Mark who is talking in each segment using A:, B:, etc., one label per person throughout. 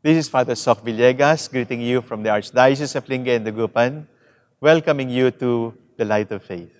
A: This is Father Soc Villegas greeting you from the Archdiocese of Lingayen Dagupan, welcoming you to the Light of Faith.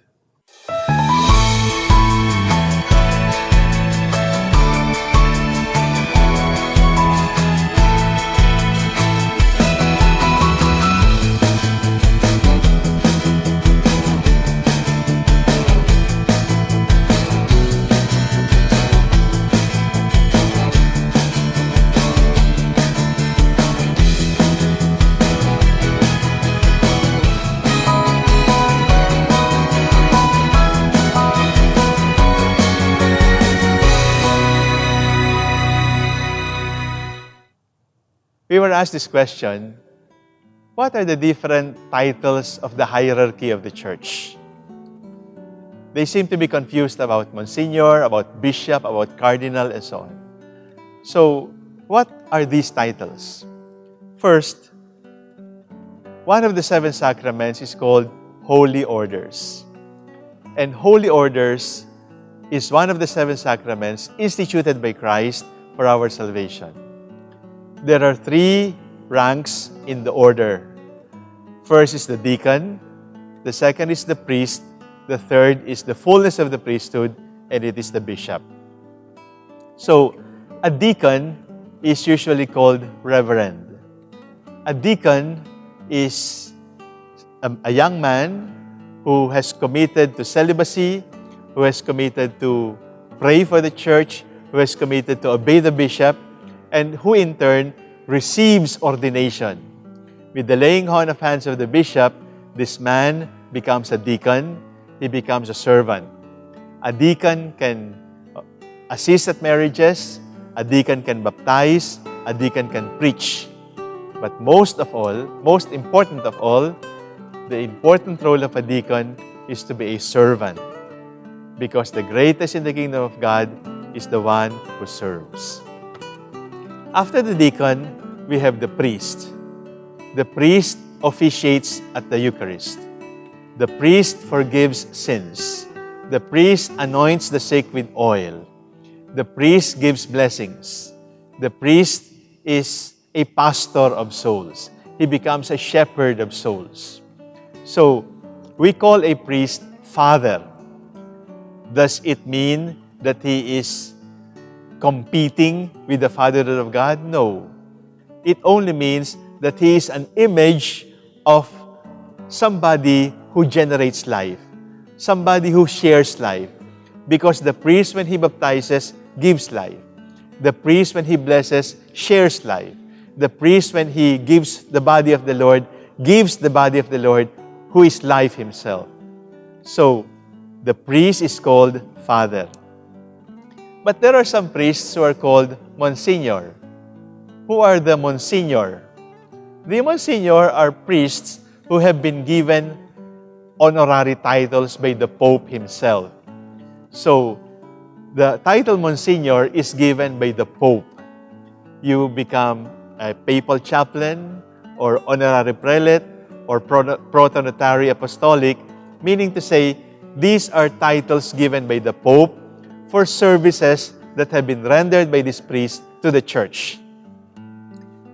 A: We were asked this question, what are the different titles of the hierarchy of the church? They seem to be confused about Monsignor, about Bishop, about Cardinal, and so on. So, what are these titles? First, one of the seven sacraments is called Holy Orders. And Holy Orders is one of the seven sacraments instituted by Christ for our salvation there are three ranks in the order. First is the deacon, the second is the priest, the third is the fullness of the priesthood, and it is the bishop. So, a deacon is usually called reverend. A deacon is a, a young man who has committed to celibacy, who has committed to pray for the church, who has committed to obey the bishop, and who in turn receives ordination. With the laying on of hands of the bishop, this man becomes a deacon, he becomes a servant. A deacon can uh, assist at marriages, a deacon can baptize, a deacon can preach. But most of all, most important of all, the important role of a deacon is to be a servant. Because the greatest in the kingdom of God is the one who serves. After the deacon, we have the priest. The priest officiates at the Eucharist. The priest forgives sins. The priest anoints the sick with oil. The priest gives blessings. The priest is a pastor of souls. He becomes a shepherd of souls. So, we call a priest father. Does it mean that he is competing with the fatherhood of God? No. It only means that he is an image of somebody who generates life, somebody who shares life. Because the priest, when he baptizes, gives life. The priest, when he blesses, shares life. The priest, when he gives the body of the Lord, gives the body of the Lord, who is life himself. So, the priest is called Father. But there are some priests who are called Monsignor. Who are the Monsignor? The Monsignor are priests who have been given honorary titles by the Pope himself. So, the title Monsignor is given by the Pope. You become a papal chaplain or honorary prelate or protonotary apostolic, meaning to say, these are titles given by the Pope for services that have been rendered by this priest to the church.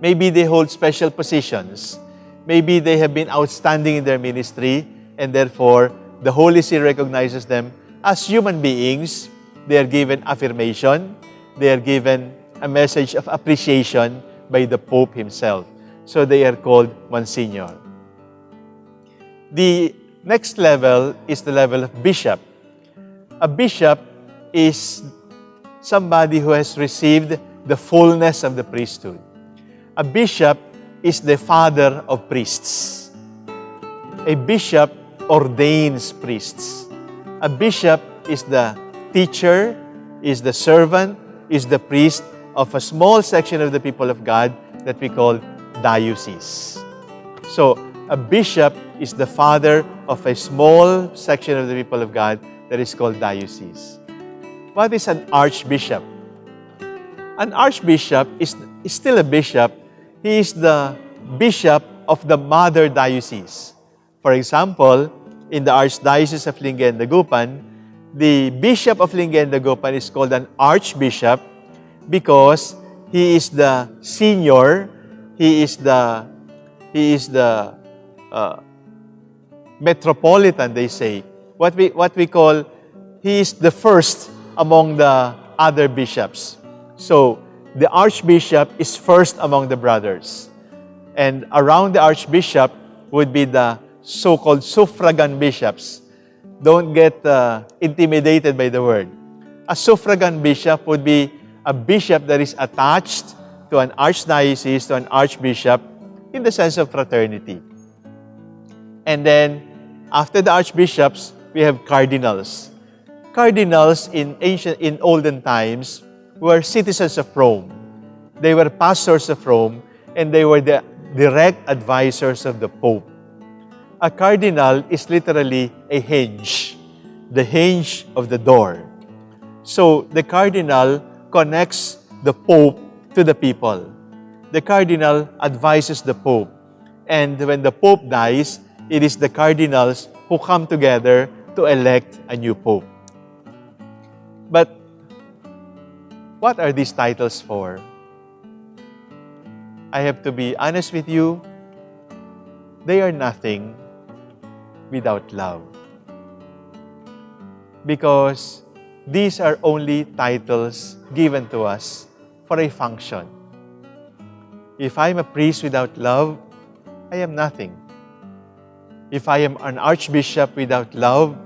A: Maybe they hold special positions. Maybe they have been outstanding in their ministry and therefore the Holy See recognizes them as human beings. They are given affirmation. They are given a message of appreciation by the Pope himself. So they are called Monsignor. The next level is the level of bishop. A bishop is somebody who has received the fullness of the priesthood. A bishop is the father of priests. A bishop ordains priests. A bishop is the teacher, is the servant, is the priest of a small section of the people of God that we call diocese. So, a bishop is the father of a small section of the people of God that is called diocese. What is an archbishop? An archbishop is, is still a bishop. He is the bishop of the mother diocese. For example, in the Archdiocese of Lingayen Dagupan, the bishop of Lingayen Dagupan is called an archbishop because he is the senior he is the he is the uh, metropolitan, they say. What we what we call he is the first among the other bishops. So the archbishop is first among the brothers. And around the archbishop would be the so-called suffragan bishops. Don't get uh, intimidated by the word. A suffragan bishop would be a bishop that is attached to an archdiocese, to an archbishop, in the sense of fraternity. And then, after the archbishops, we have cardinals. Cardinals in ancient, in olden times, were citizens of Rome. They were pastors of Rome, and they were the direct advisors of the Pope. A cardinal is literally a hinge, the hinge of the door. So the cardinal connects the Pope to the people. The cardinal advises the Pope. And when the Pope dies, it is the cardinals who come together to elect a new Pope. What are these titles for? I have to be honest with you, they are nothing without love. Because these are only titles given to us for a function. If I am a priest without love, I am nothing. If I am an archbishop without love,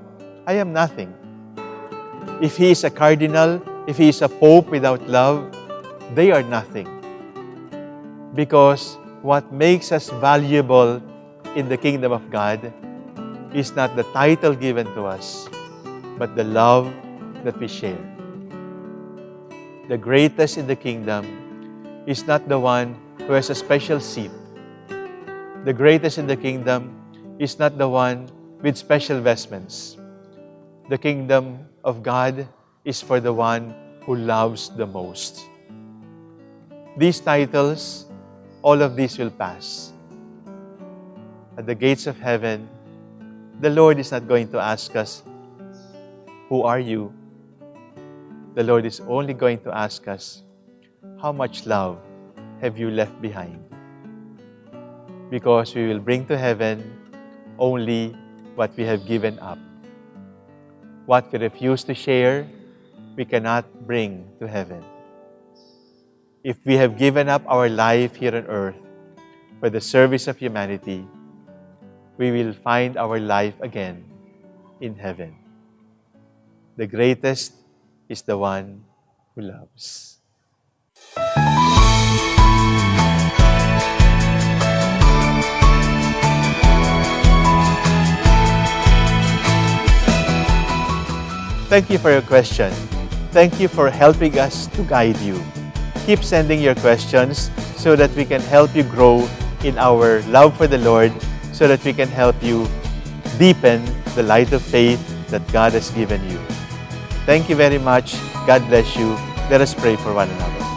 A: I am nothing. If he is a cardinal, if he is a pope without love, they are nothing. Because what makes us valuable in the kingdom of God is not the title given to us, but the love that we share. The greatest in the kingdom is not the one who has a special seat. The greatest in the kingdom is not the one with special vestments. The kingdom of God is for the one who loves the most. These titles, all of these will pass. At the gates of heaven, the Lord is not going to ask us, Who are you? The Lord is only going to ask us, How much love have you left behind? Because we will bring to heaven only what we have given up. What we refuse to share, we cannot bring to heaven. If we have given up our life here on earth for the service of humanity, we will find our life again in heaven. The greatest is the one who loves. Thank you for your question. Thank you for helping us to guide you. Keep sending your questions so that we can help you grow in our love for the Lord, so that we can help you deepen the light of faith that God has given you. Thank you very much. God bless you. Let us pray for one another.